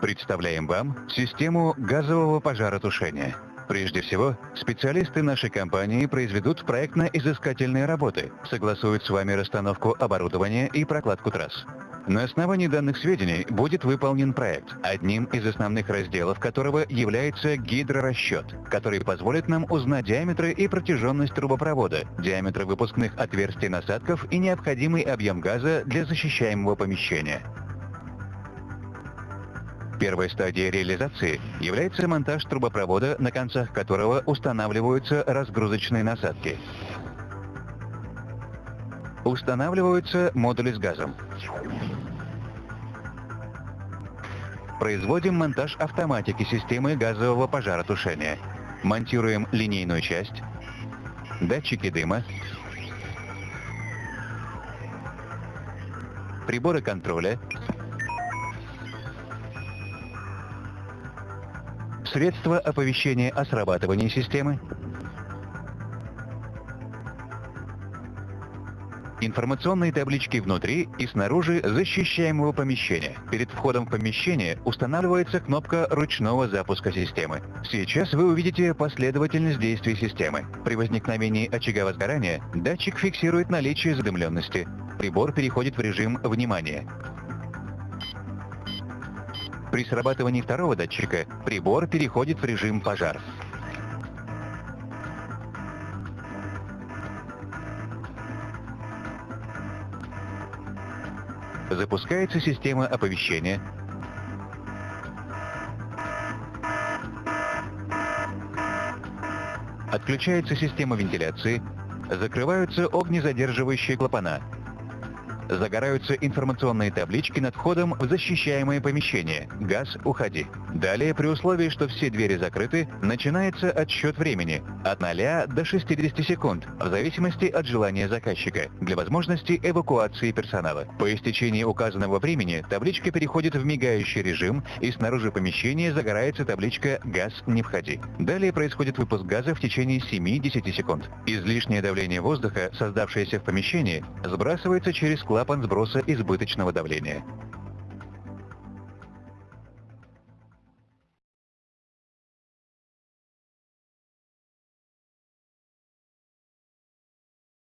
Представляем вам систему газового пожаротушения. Прежде всего, специалисты нашей компании произведут проектно-изыскательные работы, согласуют с вами расстановку оборудования и прокладку трасс. На основании данных сведений будет выполнен проект, одним из основных разделов которого является гидрорасчет, который позволит нам узнать диаметры и протяженность трубопровода, диаметры выпускных отверстий насадков и необходимый объем газа для защищаемого помещения. Первой стадией реализации является монтаж трубопровода, на концах которого устанавливаются разгрузочные насадки. Устанавливаются модули с газом. Производим монтаж автоматики системы газового пожаротушения. Монтируем линейную часть, датчики дыма, приборы контроля, средства оповещения о срабатывании системы, Информационные таблички внутри и снаружи защищаемого помещения. Перед входом в помещение устанавливается кнопка ручного запуска системы. Сейчас вы увидите последовательность действий системы. При возникновении очага возгорания датчик фиксирует наличие задымленности. Прибор переходит в режим внимания. При срабатывании второго датчика прибор переходит в режим пожар. Запускается система оповещения. Отключается система вентиляции. Закрываются огнезадерживающие клапана. Загораются информационные таблички над входом в защищаемое помещение. Газ, уходи. Далее, при условии, что все двери закрыты, начинается отсчет времени от 0 до 60 секунд, в зависимости от желания заказчика, для возможности эвакуации персонала. По истечении указанного времени табличка переходит в мигающий режим, и снаружи помещения загорается табличка «Газ, не входи». Далее происходит выпуск газа в течение 7-10 секунд. Излишнее давление воздуха, создавшееся в помещении, сбрасывается через клапан сброса избыточного давления.